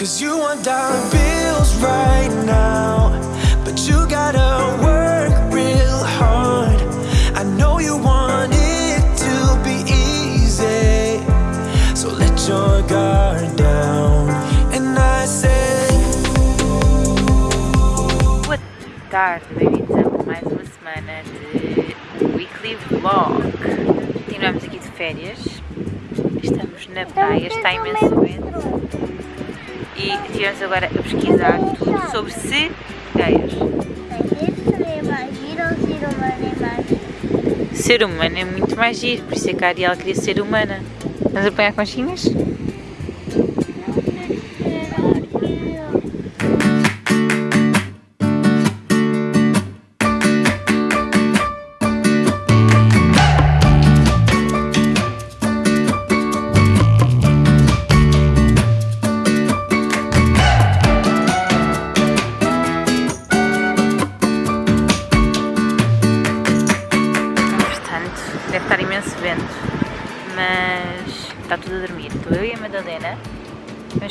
Cause you want dollar bills right now, but you gotta work real hard. I know you want it to be easy, so let your guard down. And I said, Boa tarde, bem-vindos mais uma semana de Weekly Vlog. Continuamos aqui de férias, estamos na praia, está imenso vento e estivemos agora a pesquisar tudo sobre sereias. Ser humano é muito mais giro, por isso é que a Ariel queria ser humana. Vamos apanhar conchinhas?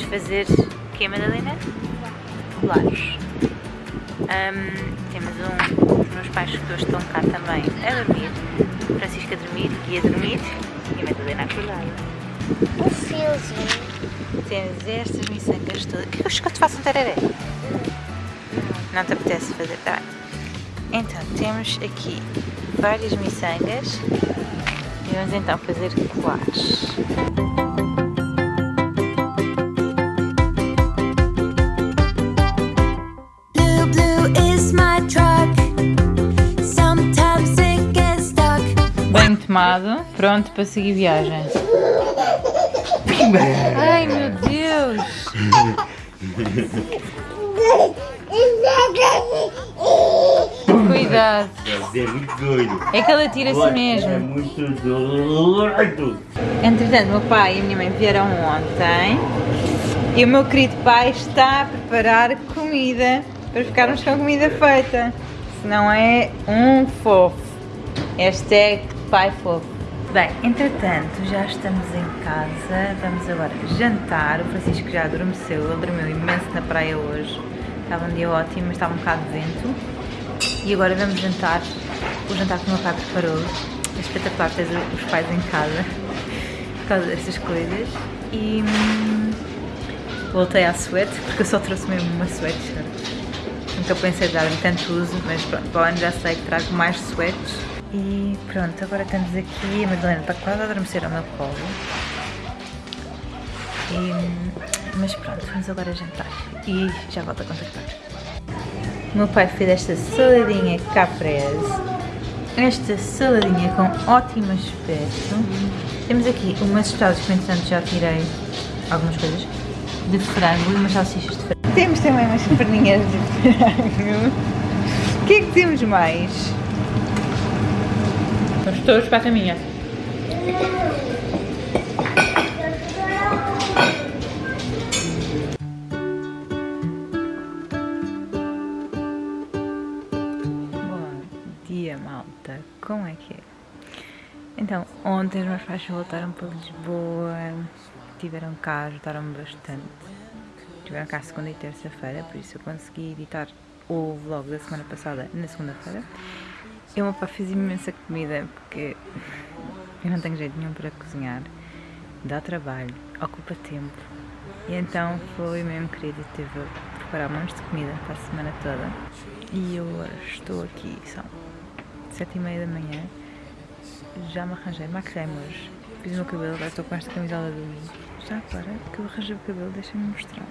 Fazer o que é Madalena? Colares. Ahm, temos um, os meus pais que hoje estão cá também a dormir. Francisco a dormir, Gui a dormir e a Madalena acordada. Um fiozinho. Temos estas miçangas todas. O que é que eu te faço um tereré? Não te apetece fazer? Tá bem. Então, temos aqui várias miçangas e vamos então fazer colares. Tomado, pronto para seguir viagem. Ai meu Deus! Cuidado! É muito doido. É que ela tira-se É mesmo. muito doido. Entretanto, meu pai e a minha mãe vieram ontem e o meu querido pai está a preparar comida para ficarmos com a comida feita. Se não é um fofo. Hashtag pai fofo. Bem, entretanto, já estamos em casa, vamos agora jantar. O Francisco já adormeceu, ele dormiu imenso na praia hoje. Estava um dia ótimo, mas estava um bocado de vento. E agora vamos jantar. O jantar que o meu pai preparou. É espetacular ter os pais em casa por causa destas coisas. E hum, voltei à suéte, porque eu só trouxe mesmo uma sweatshirt. Nunca pensei dar-lhe tanto uso, mas pronto, para o ano já sei que trago mais sweats. E pronto, agora estamos aqui. A Madalena está quase a adormecer ao meu colo. E, mas pronto, vamos agora jantar. E já volto a contactar. O meu pai fez esta saladinha caprese. Esta saladinha com ótimo aspecto. Temos aqui umas tostadas que, entretanto, já tirei algumas coisas de frango e umas salsichas de frango. Temos também umas perninhas de frango. O que é que temos mais? Todos para a caminha. Bom dia, malta. Como é que é? Então, ontem os meus pais voltaram para Lisboa, tiveram cá, ajudaram-me bastante. Tiveram cá segunda e terça-feira, por isso eu consegui editar o vlog da semana passada na segunda-feira. E o meu pai fez imensa comida, porque eu não tenho jeito nenhum para cozinhar. Dá trabalho, ocupa tempo. E então foi mesmo a preparar montes de comida para a semana toda. E eu estou aqui, são sete e meia da manhã. Já me arranjei, maquilhei-me hoje. Fiz o meu cabelo, agora estou com esta camisola do Já agora que eu arranjei o cabelo, deixem-me mostrar.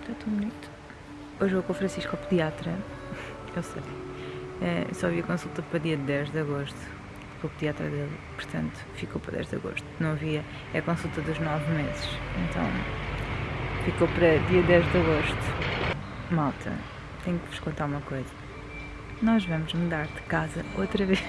Está tão bonito. Hoje vou com o Francisco ao pediatra. Eu sei. É, só havia consulta para dia 10 de agosto com o pediatra dele, portanto ficou para 10 de agosto. Não havia, é a consulta dos 9 meses, então ficou para dia 10 de agosto. Malta, tenho que vos contar uma coisa. Nós vamos mudar de casa outra vez.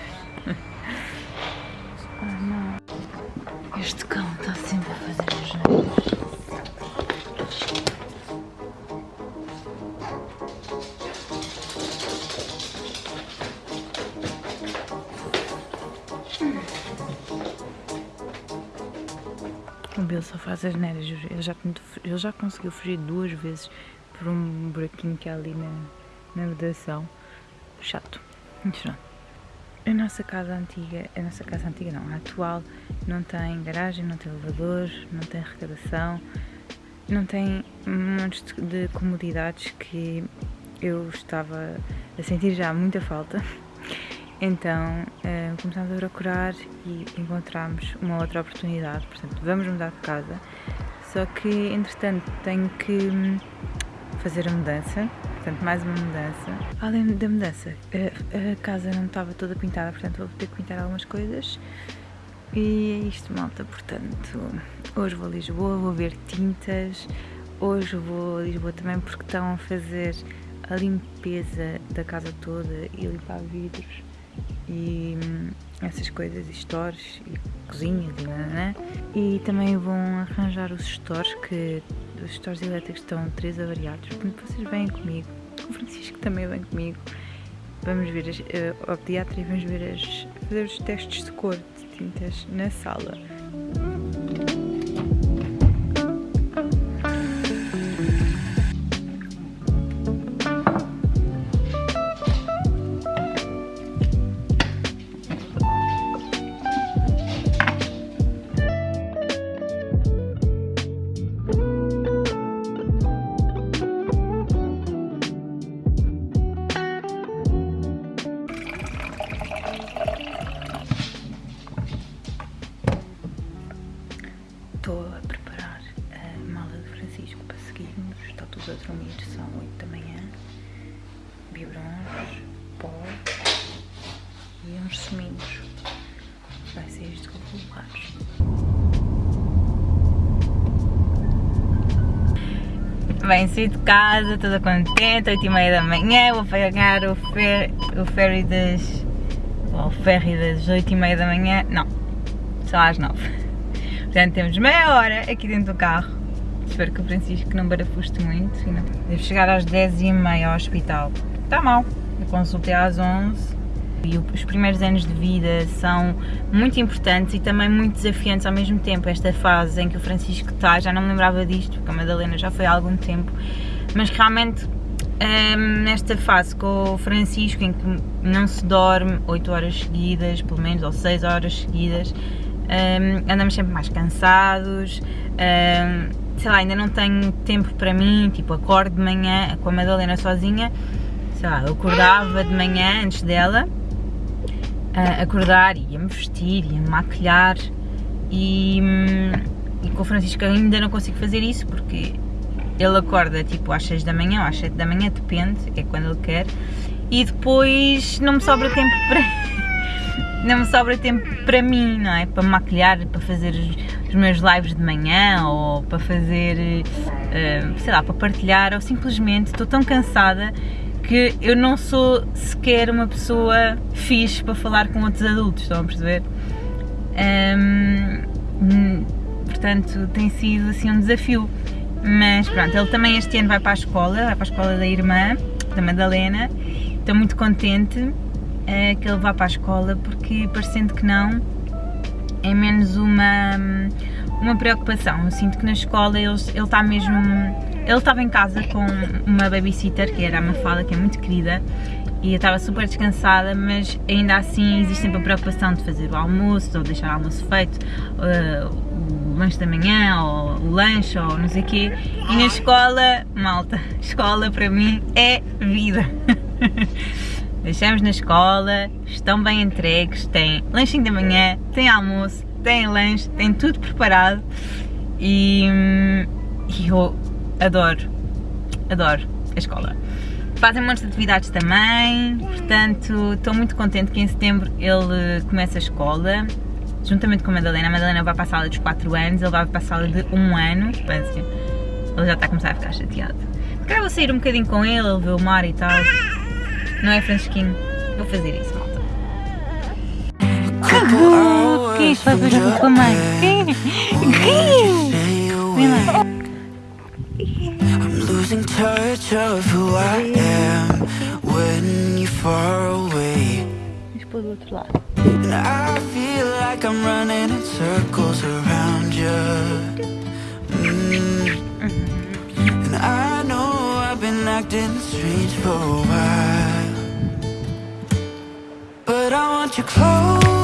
As neiras, ele já, ele já conseguiu fugir duas vezes por um buraquinho que há ali na, na vedação. Chato. Mas. A nossa casa antiga, a nossa casa antiga não, a atual, não tem garagem, não tem elevador, não tem arrecadação, não tem montes de- de comodidades que eu estava a sentir já muita falta. Então eh, começámos a procurar e encontramos uma outra oportunidade. Portanto, vamos mudar de casa. Só que entretanto tenho que hum, fazer a mudança. Portanto, mais uma mudança. Além da mudança, a, a casa não estava toda pintada, portanto vou ter que pintar algumas coisas. E é isto, malta. Portanto, hoje vou a Lisboa, vou ver tintas. Hoje vou a Lisboa também porque estão a fazer a limpeza da casa toda e limpar vidros e hum, essas coisas, stores e cozinhas e nananã. E também vão arranjar os stores, que os stores elétricos estão três avariados. Portanto, vocês vêm comigo. O Francisco também vem comigo. Vamos ver as, eh, ao pediatra e vamos ver as, fazer os testes de cor de tintas na sala. Bem, saí de casa, toda contente, 8 e meia da manhã, vou pegar o, fer, o ferry das... o ferry das 8 e meia da manhã, não, só às 9. Portanto, temos meia hora aqui dentro do carro. Espero que o Francisco não barafuste muito. Devo chegar às 10 e meia ao hospital. Está mal. Eu consultei às 11. E os primeiros anos de vida são muito importantes e também muito desafiantes ao mesmo tempo. Esta fase em que o Francisco está, já não me lembrava disto, porque a Madalena já foi há algum tempo. Mas realmente, hum, nesta fase com o Francisco, em que não se dorme 8 horas seguidas, pelo menos, ou 6 horas seguidas, hum, andamos sempre mais cansados. hum, sei lá, ainda não tenho tempo para mim, tipo, acordo de manhã com a Madalena sozinha. Sei lá, eu acordava de manhã antes dela, a acordar, ia-me vestir, ia-me maquilhar e, hum, e com o Francisco ainda não consigo fazer isso porque ele acorda tipo às 6 da manhã ou às 7 da manhã, depende, é quando ele quer, e depois não me sobra tempo para. não me sobra tempo para mim, não é? Para me maquilhar, para fazer os, os meus lives de manhã ou para fazer, eh, sei lá, para partilhar ou simplesmente estou tão cansada que eu não sou sequer uma pessoa fixe para falar com outros adultos, estão a perceber? Hum, portanto, tem sido assim um desafio. Mas pronto, ele também este ano vai para a escola, vai para a escola da irmã, da Madalena. Estou muito contente eh, que ele vá para a escola porque, parecendo que não, é menos uma, uma preocupação. Eu sinto que na escola ele, está mesmo. Ele estava em casa com uma babysitter, que era a Mafalda, que é muito querida, e eu estava super descansada, mas ainda assim existe sempre a preocupação de fazer o almoço, ou deixar o almoço feito, eh, o lanche da manhã, ou o lanche, ou não sei o quê. E na escola, malta, escola para mim é vida. Deixamos na escola, estão bem entregues, tem lanchinho da manhã, tem almoço, tem lanche, tem tudo preparado e, hum, e eu adoro, adoro a escola. Fazem muitas atividades também, portanto estou muito contente que em setembro ele comece a escola, juntamente com a Madalena. A Madalena vai para a sala dos 4 anos, ele vai para a sala de 1 ano, portanto, ele já está a começar a ficar chateado. Calhar vou sair um bocadinho com ele, ele ver o mar e tal. Não é, Francisquinho? Vou fazer isso, malta. Vai beijar com a mãe? Quem? Quem? Vem. I'm losing touch of who I am when you're far away. And I feel like I'm running in circles around you. Mm. And I know I've been acting strange for a while. But I want you close.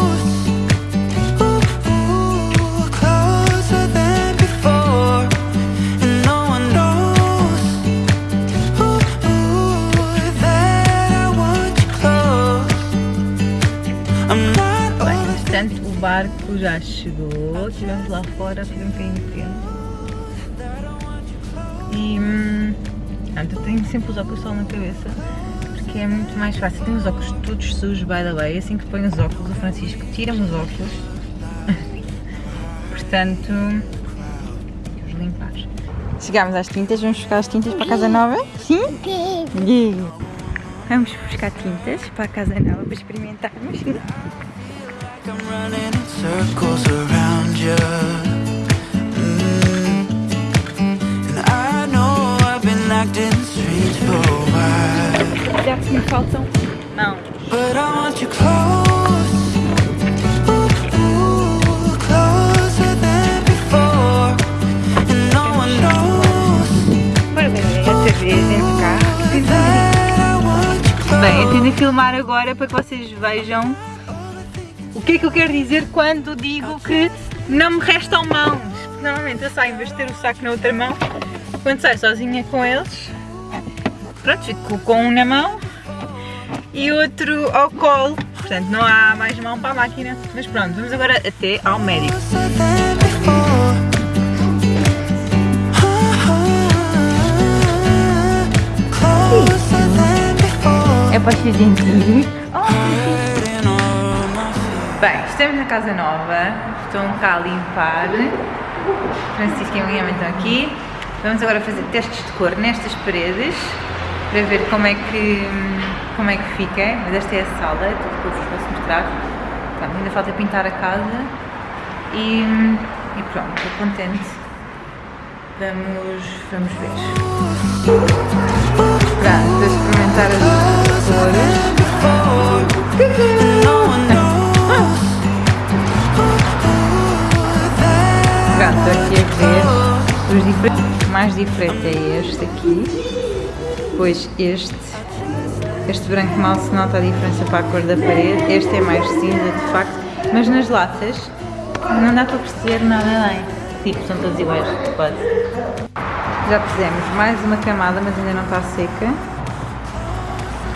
Entretanto o barco já chegou, estivemos lá fora, foi um bocadinho pequeno. E hum, pronto, eu tenho sempre os óculos de sol na cabeça, porque é muito mais fácil. Tenho os óculos todos sujos, by the way, assim que ponho os óculos, o Francisco tira-me os óculos. Portanto, vamos limpar. Chegámos às tintas, vamos buscar as tintas para a casa nova? Sim? Yeah. Vamos buscar tintas para a casa nova para experimentarmos. you. Mm. Me faltam mãos. But I want you close. Close. Bem, eu tento filmar agora para que vocês vejam o que é que eu quero dizer quando digo que não me restam mãos. Porque normalmente eu saio, em vez de ter o saco na outra mão, quando saio sozinha com eles, pronto, fico com um na mão e outro ao colo. Portanto, não há mais mão para a máquina. Mas pronto, vamos agora até ao médico. É para ser gentil. Bem, estamos na casa nova, estão cá a limpar. Francisco e Guilherme estão aqui. Vamos agora fazer testes de cor nestas paredes para ver como é que, como é que fica. Mas esta é a sala, tudo que eu vos posso mostrar. Pronto, ainda falta pintar a casa e, e pronto, estou contente. Vamos, vamos ver. Pronto, a experimentar as cores. Aqui a ver os diferentes. O mais diferente é este aqui, depois este, este branco mal se nota a diferença para a cor da parede, este é mais cinza de facto, mas nas latas não dá para perceber nada bem, tipo, são todos iguais, quase. Já fizemos mais uma camada, mas ainda não está seca.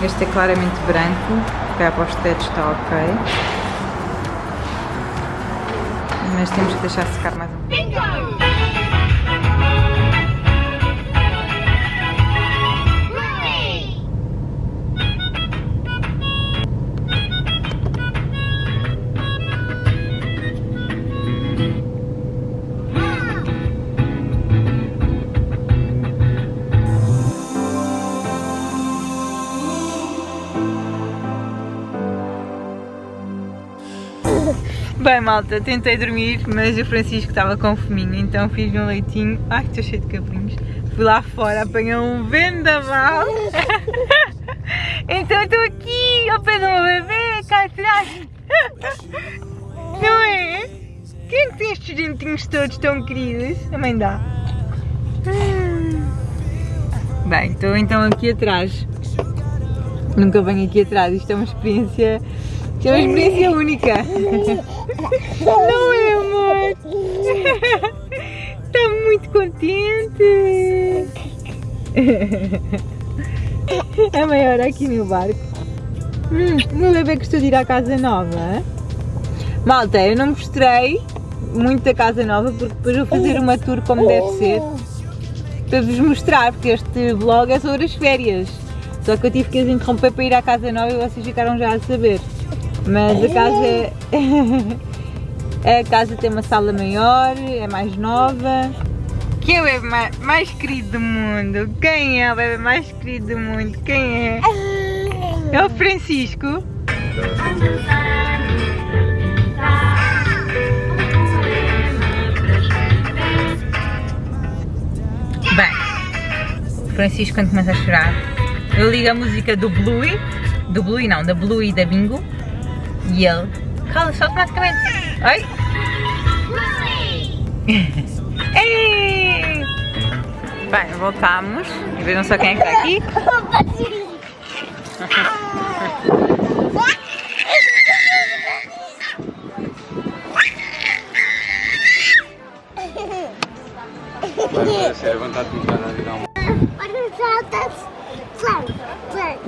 Este é claramente branco, cá para os tetos está ok. Mas temos que deixar secar mais um pouco. Bem, malta, tentei dormir, mas o Francisco estava com fominho, então fiz um leitinho. Ai, estou cheio de cabelinhos. Fui lá fora, apanhei um vendaval. então estou aqui ao pé do meu bebê, cá atrás. Não é? Quem é tem estes dentinhos todos tão queridos? Mãe dá. Bem, estou então aqui atrás. Nunca venho aqui atrás, isto é uma experiência. Isto é uma experiência única. Não é, amor? Está muito contente. A maior aqui no barco. Hum, o meu bebê gostou de ir à casa nova. Malta, eu não mostrei muito da casa nova porque depois vou fazer uma tour como deve ser para vos mostrar, porque este vlog é sobre as férias. Só que eu tive que as interromper para ir à casa nova e vocês ficaram já a saber. Mas a casa é. a casa tem uma sala maior, é mais nova. Quem é o bebê mais, mais querido do mundo? Quem é o bebê mais querido do mundo? Quem é? É o Francisco. Bem, o Francisco quando começa a chorar, eu ligo a música do Bluey, do Bluey não, da Bluey e da Bingo, e ele Cala-se automaticamente. Ai! Ei! Bem, voltamos. E vejam só quem é que está aqui. Vai com cara de dar uma. Olha os altas. Flank, flank.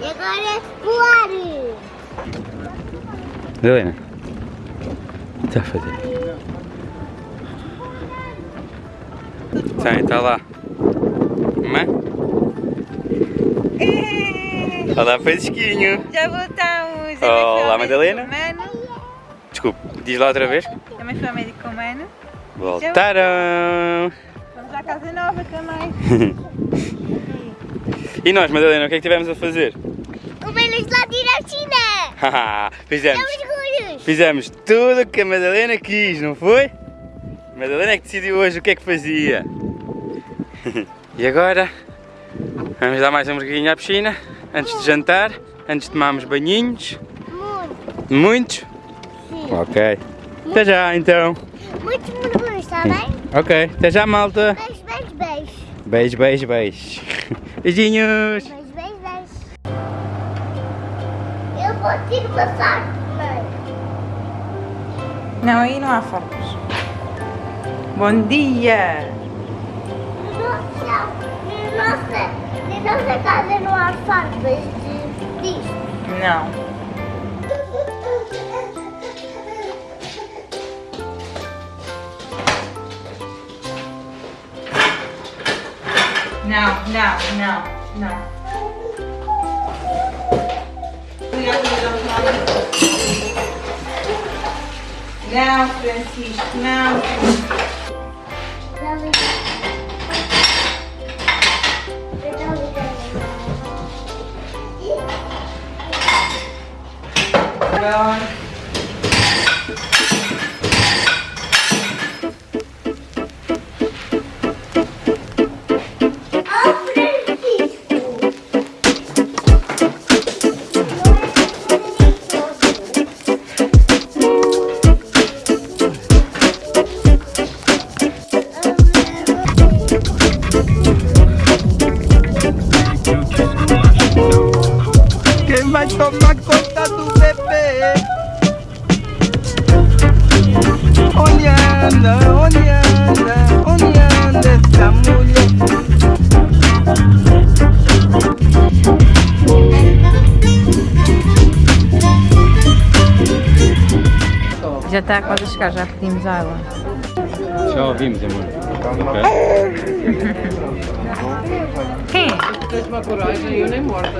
E agora é voar. Helena, o que está a fazer? Tem, está lá. Mãe? Olá, Francisquinho. Já voltamos. Olá, Madalena. Desculpe, diz lá outra vez. Também foi ao médico com o mano. Voltaram. Vamos à casa nova também. E nós, Madalena, o que é que tivemos a fazer? O Belos lá tira a China. Fizemos. Fizemos tudo o que a Madalena quis, não foi? A Madalena é que decidiu hoje o que é que fazia. e agora vamos dar mais um mergulhinho à piscina antes de jantar, antes de tomarmos banhinhos. Muito, Muitos? sim. Ok. Até já então. Muitos mergulhos, está bem? Ok, até já malta. Beijo, beijo, beijo. Beijo, beijo, beijo. Beijinhos. Beijo. Te passar. Não, aí não há farpas. Bom dia! Nossa, nossa, nossa casa não há farpas de, disto. Não. Não, não, não, não. Não, Francisco, não. Já já pedimos água. Já ouvimos, amor. Quem? Tens uma coragem, eu nem morta.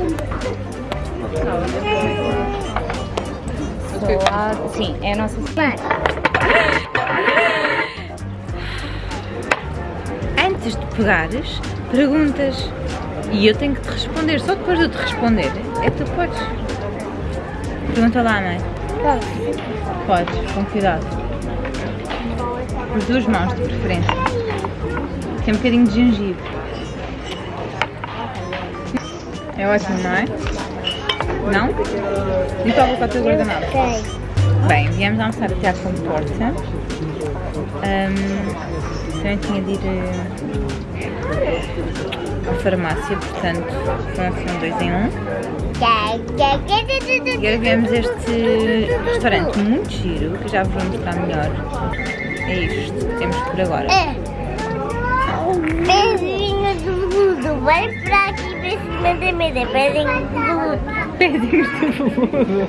Sim, é a nossa Mãe, Antes de pegares, perguntas. E eu tenho que te responder. Só depois de eu te responder é que tu podes. Pergunta lá, mãe. Podes, com cuidado. As duas mãos, de preferência. Tem um bocadinho de gengibre. É ótimo, não é? Não? E para boca o teu guardanapo. Bem, viemos almoçar até à comporta. Ahm, também tinha de ir eh, à farmácia, portanto, um dois em um. E agora viemos este restaurante muito giro, que já vou mostrar melhor. É isto que temos por agora. É. Pezinho do mundo, vai pra aqui pra cima da mesa, pezinho do mundo. Pedimos tudo.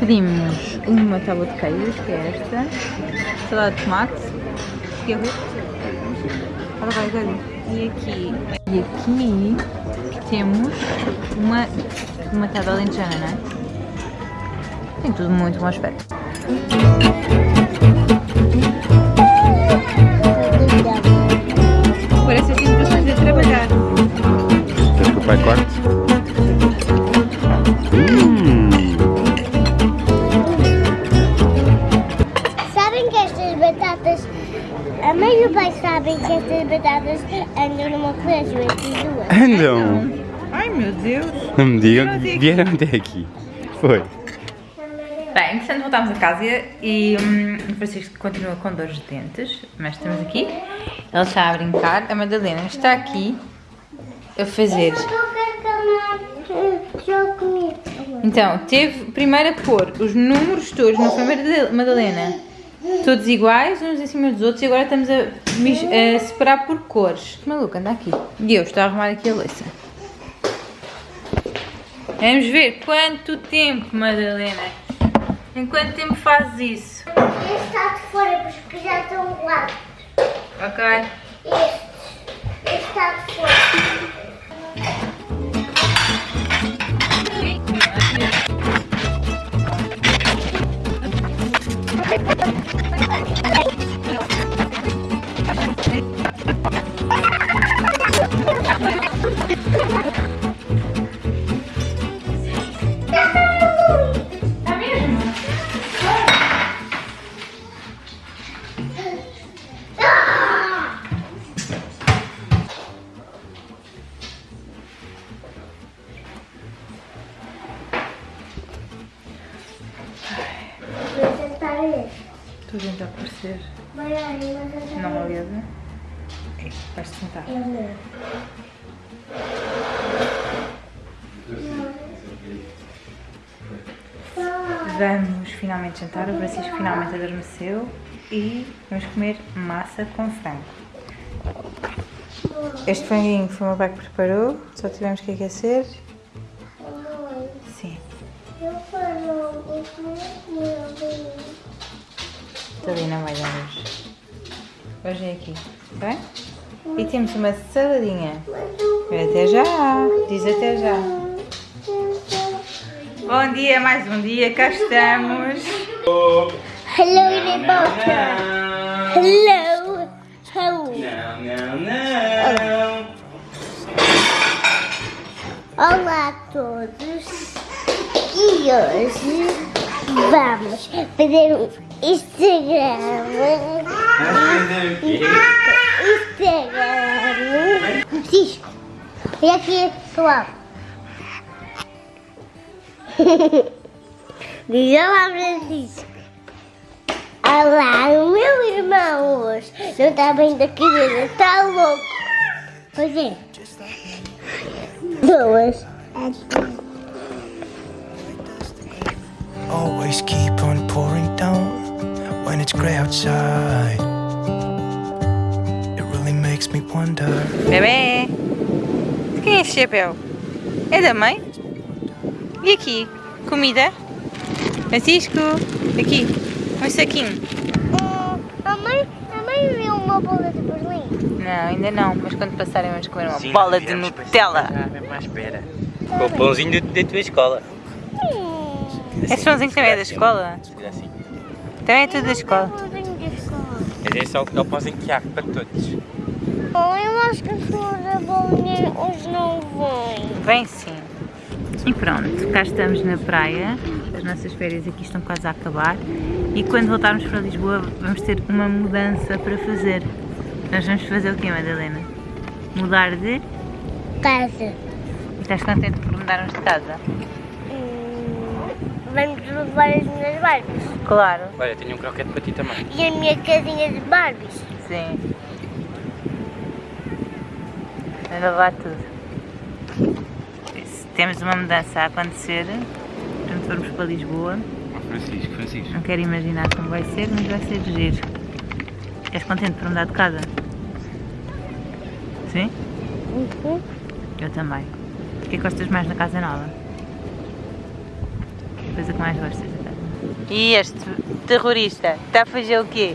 Pedimos uma tábua de queijos, que é esta, salada de tomate e arroz. Ora vai, Gabi. E aqui, e aqui temos uma, uma tábua alentejana, não é? Tem tudo muito bom aspecto. Parece que estás a trabalhar. Queres que o pai corte? Hum. Sabem que estas batatas, a mãe e o pai sabem que estas batatas andam numa colégio entre duas. Andam. Ai meu Deus! Não me digam que vieram até aqui. Foi. Voltámos a casa e hum, o Francisco continua com dores de dentes, mas estamos aqui. Ele está a brincar, a Madalena está aqui a fazer. Que a. Então, teve primeiro a pôr os números todos na primeira Madalena, todos iguais, uns em cima dos outros, e agora estamos a, a separar por cores. Maluca, anda aqui. E eu estou a arrumar aqui a louça. Vamos ver quanto tempo, Madalena. Em quanto tempo fazes isso? Este está de fora, porque já estão lá. Ok. Este. Este está de fora. Vamos finalmente jantar, o Francisco finalmente adormeceu e vamos comer massa com frango. Este franguinho foi o meu pai que preparou, só tivemos que aquecer. Sim, eu falo não vai dar hoje. Hoje é aqui, bem? E temos uma saladinha. Até já, diz até já. Bom dia, mais um dia, cá estamos. Hello, Rebota. Hello. Hello. Não, não, não. Olá a todos. E hoje vamos fazer um Instagram. Instagram. Francisco. Olha aqui, pessoal. Diz olá, Francisco. Olá, o meu irmão hoje não está bem da cabeça, está louco. Pois é. Duas. Always keep on pouring down when it's grey outside. It really makes me wonder. Bebê! Quem é esse chapéu? É da mãe? E aqui? Comida? Francisco, aqui, um saquinho. Hum, a mãe, a mãe viu uma bola de Berlim. Não, ainda não, mas quando passarem vamos comer uma bola de Nutella. Ah, mesmo à espera. Com o pãozinho da- tua escola. Esse pãozinho também é da escola? Assim. Também é tudo da escola. Pãozinho de escola. Mas esse é o, é o pãozinho que há para todos. Oh, eu acho que a sua da bolinha hoje não vem. Vem sim. E pronto, cá estamos na praia. As nossas férias aqui estão quase a acabar. E quando voltarmos para Lisboa vamos ter uma mudança para fazer. Nós vamos fazer o quê, Madalena? Mudar de... Casa. E estás contente por mudarmos de casa? Hum, vamos levar as minhas Barbies. Claro. Olha, tenho um croquete para ti também. E a minha casinha de Barbies. Sim. Anda lá tudo. Temos uma mudança a acontecer, quando formos para Lisboa, Francisco, Francisco. não quero imaginar como vai ser, mas vai ser giro. És contente por mudar de casa? Sim? Uhum. Eu também. O que é que gostas mais na casa nova? Que coisa que mais gostas da casa? E este terrorista está a fazer o quê?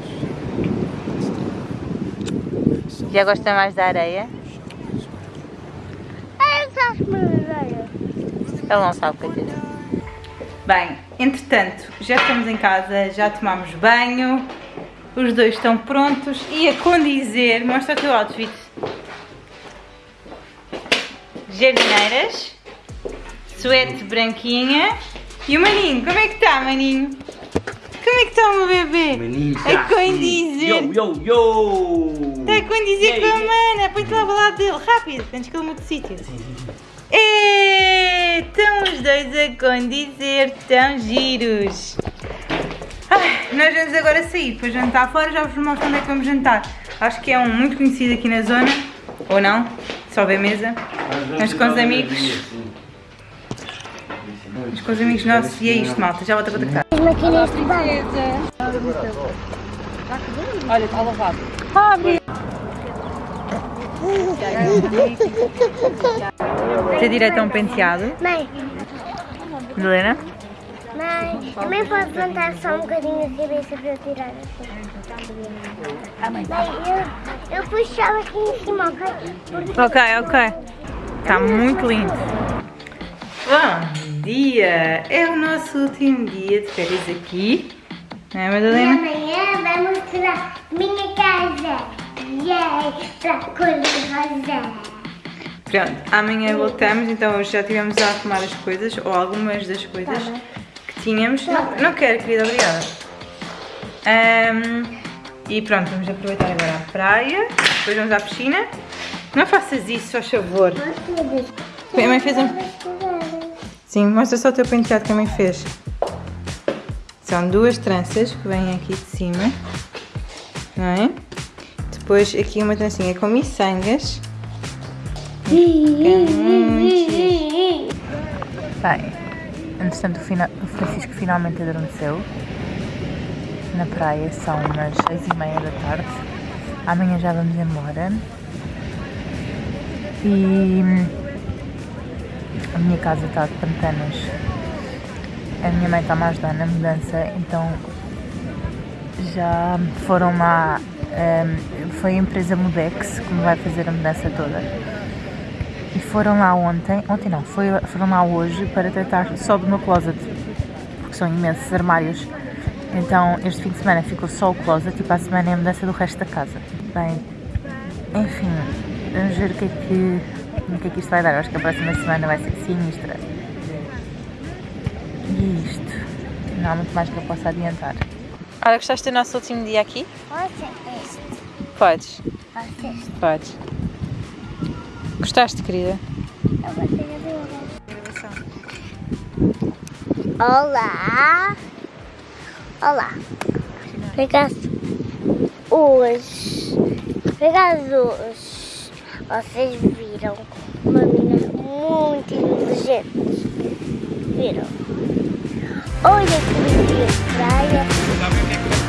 Já gosta mais da areia? Ele não sabe o que dizer. Bem, entretanto, já estamos em casa, já tomamos banho, os dois estão prontos e a condizer, mostra o teu outfit. Jardineiras, suete branquinha e o maninho, como é que está, maninho? É o meu bebê? Menino, A condizer. Yo, yo, yo! Está a condizer com a mana, põe-te lá ao lado dele, rápido, antes que ele mude de sítio. E estão os dois a condizer, tão giros. Ai, nós vamos agora sair para jantar fora, já vos mostro onde é que vamos jantar. Acho que é um muito conhecido aqui na zona, ou não, só bem mesa. Mas com os amigos, mas com os amigos nossos e é isto malta, já volto a contactar. As maquininhas de banho. Olha, está lavado. Ter direito a um penteado. Mãe, Helena? mãe, também pode levantar só um bocadinho a cabeça para eu tirar assim. Mãe, eu, eu puxava aqui em cima, ok? Porque Ok, ok. Está muito lindo. Bom dia! É o nosso último dia de férias aqui. Não é, E Madalena? amanhã vai mostrar minha casa. Yay! Pra cor de rosa. Pronto, amanhã voltamos, então hoje já estivemos a arrumar as coisas, ou algumas das coisas Tá que tínhamos. Não, não quero, querida, obrigada. Ahm, e pronto, vamos aproveitar agora a praia, depois vamos à piscina. Não faças isso, faz favor. A mãe fez um... Sim, mostra só o teu penteado que a mãe fez. São duas tranças que vêm aqui de cima, não é? Depois aqui uma trancinha com miçangas. Bem, entretanto o, Francisco finalmente adormeceu na praia, são umas seis e meia da tarde. Amanhã já vamos embora. E a minha casa está de pantanos. A minha mãe está-me a ajudar na mudança, então já foram lá. hum, foi a empresa Mudex que me vai fazer a mudança toda. E foram lá ontem, ontem não, foi, foram lá hoje para tratar só do meu closet, porque são imensos armários. Então este fim de semana ficou só o closet e para a semana é a mudança do resto da casa. Bem, enfim, vamos ver o que é que, o que, é que isto vai dar. Eu acho que a próxima semana vai ser sinistra. E isto. Não há muito mais que eu possa adiantar. Olha, gostaste do nosso último dia aqui? Olha este. Podes, Olha este. podes. Gostaste, querida? Eu vou ter a ver. Olá. Olá. Acaso, hoje, hoje, vocês viram uma menina muito inteligente. Viram? Olha que de praia. Sabem o que é que fazer?